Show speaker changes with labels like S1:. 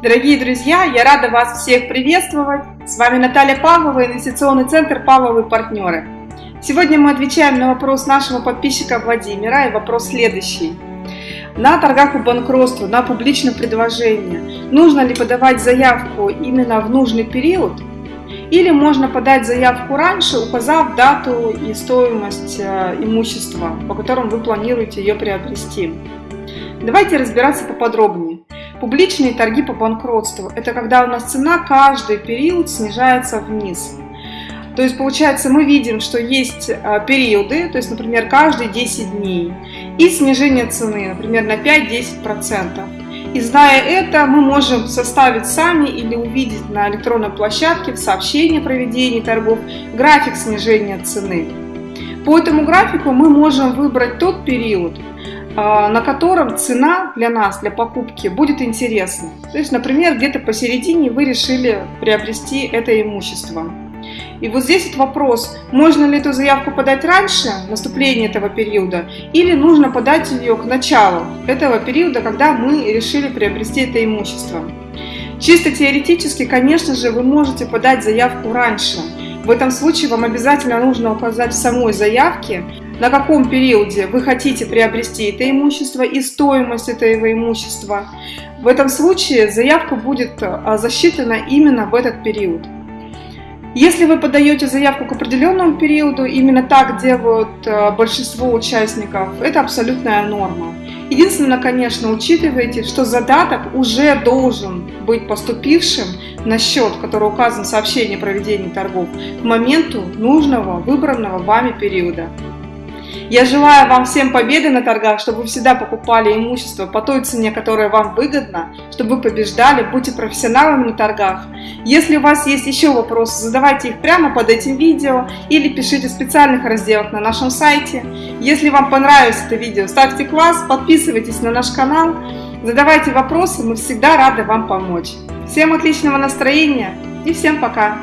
S1: Дорогие друзья, я рада вас всех приветствовать. С вами Наталья Павлова, инвестиционный центр «Павловы партнеры». Сегодня мы отвечаем на вопрос нашего подписчика Владимира, и вопрос следующий. На торгах по банкротству, на публичном предложении, нужно ли подавать заявку именно в нужный период, или можно подать заявку раньше, указав дату и стоимость э, имущества, по которым вы планируете ее приобрести. Давайте разбираться поподробнее. Публичные торги по банкротству – это когда у нас цена каждый период снижается вниз. То есть, получается, мы видим, что есть а, периоды, то есть, например, каждые 10 дней, и снижение цены, например, на 5-10%. И зная это, мы можем составить сами или увидеть на электронной площадке в сообщении о проведении торгов график снижения цены. По этому графику мы можем выбрать тот период, на котором цена для нас, для покупки, будет интересна. То есть, например, где-то посередине вы решили приобрести это имущество. И вот здесь вот вопрос, можно ли эту заявку подать раньше наступления этого периода, или нужно подать ее к началу этого периода, когда мы решили приобрести это имущество. Чисто теоретически, конечно же, вы можете подать заявку раньше. В этом случае вам обязательно нужно указать в самой заявке, на каком периоде вы хотите приобрести это имущество и стоимость этого имущества. В этом случае заявка будет а, засчитана именно в этот период. Если вы подаете заявку к определенному периоду, именно так делают а, большинство участников, это абсолютная норма. Единственное, конечно, учитывайте, что задаток уже должен быть поступившим на счет, который указан в сообщении о проведении торгов, к моменту нужного выбранного вами периода. Я желаю вам всем победы на торгах, чтобы вы всегда покупали имущество по той цене, которая вам выгодна, чтобы вы побеждали, будьте профессионалами на торгах. Если у вас есть еще вопросы, задавайте их прямо под этим видео или пишите в специальных разделах на нашем сайте. Если вам понравилось это видео, ставьте класс, подписывайтесь на наш канал, задавайте вопросы, мы всегда рады вам помочь. Всем отличного настроения и всем пока!